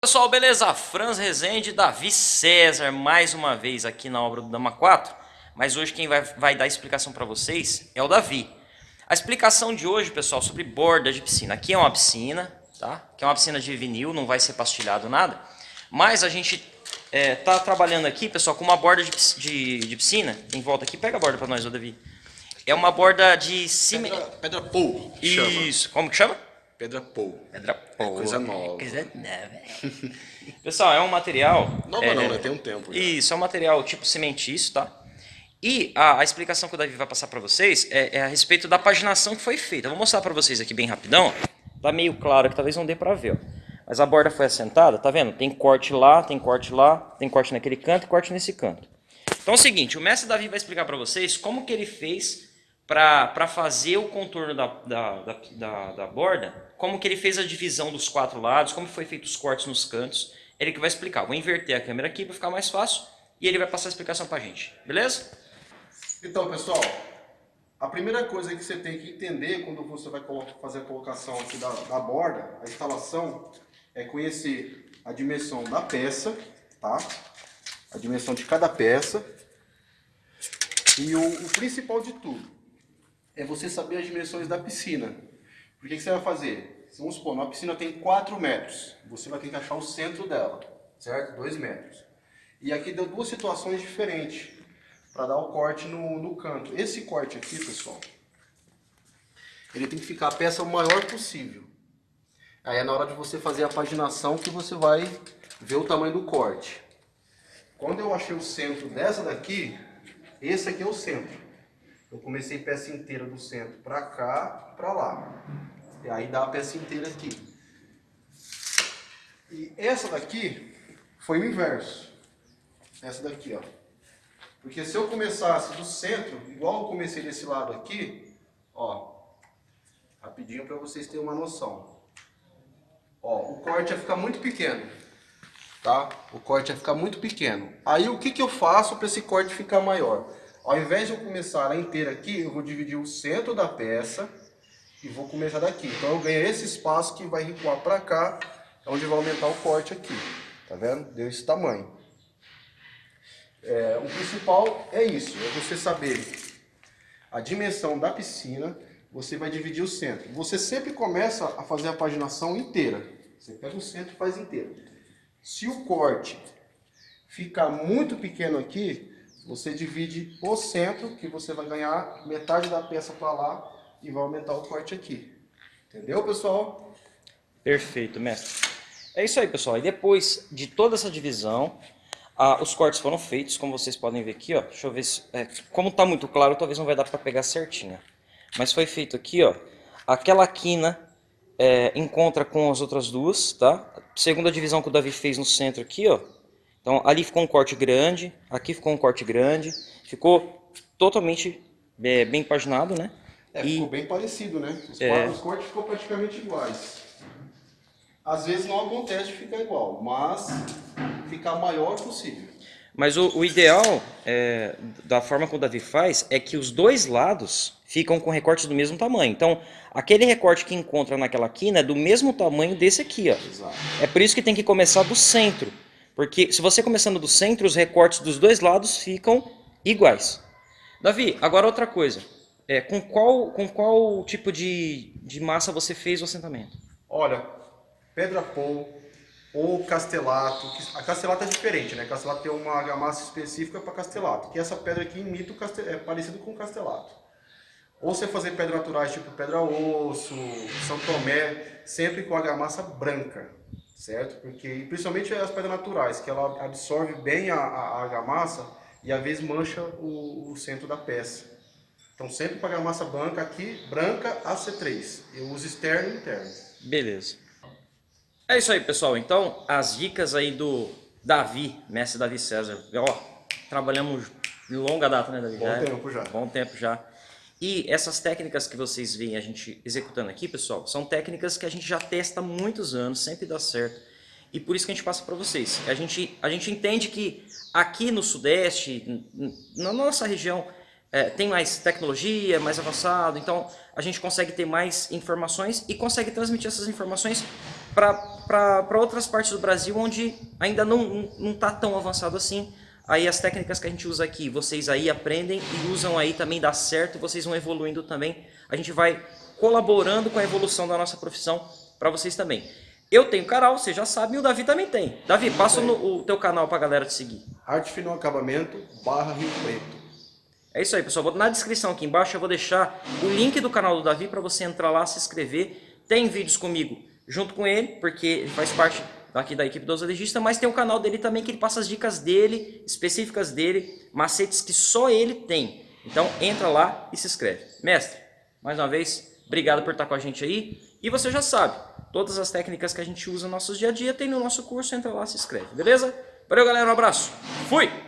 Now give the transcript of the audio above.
Pessoal, beleza? Franz Rezende, Davi César, mais uma vez aqui na obra do Dama 4. Mas hoje quem vai, vai dar a explicação para vocês é o Davi. A explicação de hoje, pessoal, sobre borda de piscina. Aqui é uma piscina, tá? Aqui é uma piscina de vinil, não vai ser pastilhado nada. Mas a gente é, tá trabalhando aqui, pessoal, com uma borda de, de, de piscina. Em volta aqui, pega a borda para nós, ô Davi. É uma borda de cimento. Pedra, pedra pou. Isso, como que chama? Pedra pou. Pedra pô. coisa nova. Coisa nova. Pessoal, é um material... Nova é, não, né? Tem um tempo. já. Isso, é um material tipo cimentício, tá? E a, a explicação que o Davi vai passar para vocês é, é a respeito da paginação que foi feita. Eu vou mostrar para vocês aqui bem rapidão. Tá meio claro que talvez não dê para ver, ó. Mas a borda foi assentada, tá vendo? Tem corte lá, tem corte lá, tem corte naquele canto e corte nesse canto. Então é o seguinte, o mestre Davi vai explicar para vocês como que ele fez para fazer o contorno da, da, da, da, da borda, como que ele fez a divisão dos quatro lados, como foi feito os cortes nos cantos. Ele que vai explicar. Vou inverter a câmera aqui para ficar mais fácil e ele vai passar a explicação para a gente. Beleza? Então, pessoal, a primeira coisa que você tem que entender quando você vai fazer a colocação aqui da, da borda, a instalação, é conhecer a dimensão da peça, tá? A dimensão de cada peça. E o, o principal de tudo, é você saber as dimensões da piscina. Por que, você vai fazer? Vamos supor, uma piscina tem 4 metros. Você vai ter que achar o centro dela, certo? 2 metros. E aqui deu duas situações diferentes para dar o corte no, no canto. Esse corte aqui, pessoal, ele tem que ficar a peça o maior possível. Aí é na hora de você fazer a paginação que você vai ver o tamanho do corte. Quando eu achei o centro dessa daqui, esse aqui é o centro. Eu comecei peça inteira do centro para cá, para lá. E aí dá a peça inteira aqui. E essa daqui foi o inverso. Essa daqui, ó. Porque se eu começasse do centro, igual eu comecei desse lado aqui, ó, rapidinho para vocês terem uma noção. Ó, o corte ia ficar muito pequeno, tá? O corte ia ficar muito pequeno. Aí o que que eu faço para esse corte ficar maior? Ao invés de eu começar ela inteira aqui, eu vou dividir o centro da peça e vou começar daqui. Então eu ganho esse espaço que vai recuar para cá, onde vai aumentar o corte aqui. Tá vendo? Deu esse tamanho. É, o principal é isso, é você saber a dimensão da piscina, você vai dividir o centro. Você sempre começa a fazer a paginação inteira. Você pega o centro e faz inteiro. Se o corte ficar muito pequeno aqui, você divide o centro, que você vai ganhar metade da peça para lá e vai aumentar o corte aqui. Entendeu, pessoal? Perfeito, mestre. É isso aí, pessoal. E depois de toda essa divisão, ah, os cortes foram feitos, como vocês podem ver aqui, ó. Deixa eu ver se... É, como tá muito claro, talvez não vai dar para pegar certinho. Mas foi feito aqui, ó. Aquela quina é, encontra com as outras duas, tá? Segunda divisão que o Davi fez no centro aqui, ó. Então ali ficou um corte grande, aqui ficou um corte grande, ficou totalmente é, bem paginado, né? É, e... ficou bem parecido, né? Os, é... os cortes ficou praticamente iguais. Às vezes não acontece de ficar igual, mas ficar maior possível. Mas o, o ideal, é, da forma que o Davi faz, é que os dois lados ficam com recortes do mesmo tamanho. Então, aquele recorte que encontra naquela quina é do mesmo tamanho desse aqui. Ó. Exato. É por isso que tem que começar do centro. Porque se você começando do centro, os recortes dos dois lados ficam iguais. Davi, agora outra coisa. É, com, qual, com qual tipo de, de massa você fez o assentamento? Olha, pedra pou ou castelato. A castelato é diferente, né? Castelato tem uma argamassa específica para castelato. Que essa pedra aqui imita o castel, é parecido com o castelato. Ou você fazer pedras naturais tipo pedra osso, São Tomé, sempre com argamassa branca certo? Porque, principalmente as pedras naturais, que ela absorve bem a, a, a argamassa e às vezes mancha o, o centro da peça. Então sempre para argamassa branca aqui, branca AC3. Eu uso externo e interno. Beleza. É isso aí, pessoal. Então, as dicas aí do Davi, mestre Davi César. Ó, trabalhamos de longa data, né, Davi? Bom já, tempo já. Bom tempo já. E essas técnicas que vocês veem a gente executando aqui, pessoal, são técnicas que a gente já testa há muitos anos, sempre dá certo. E por isso que a gente passa para vocês. A gente, a gente entende que aqui no Sudeste, na nossa região, é, tem mais tecnologia, mais avançado, então a gente consegue ter mais informações e consegue transmitir essas informações para outras partes do Brasil onde ainda não não está tão avançado assim. Aí as técnicas que a gente usa aqui, vocês aí aprendem e usam aí também dá certo, vocês vão evoluindo também. A gente vai colaborando com a evolução da nossa profissão para vocês também. Eu tenho canal, você já sabe, e o Davi também tem. Davi, passa no, o teu canal para a galera te seguir. Arte Final Acabamento, barra Rio Preto. É isso aí, pessoal. Na descrição aqui embaixo eu vou deixar o link do canal do Davi para você entrar lá, se inscrever. Tem vídeos comigo junto com ele, porque ele faz parte aqui da equipe do Legista, mas tem o canal dele também que ele passa as dicas dele, específicas dele, macetes que só ele tem. Então entra lá e se inscreve. Mestre, mais uma vez, obrigado por estar com a gente aí. E você já sabe, todas as técnicas que a gente usa no nosso dia a dia tem no nosso curso, entra lá, se inscreve, beleza? Valeu galera, um abraço, fui!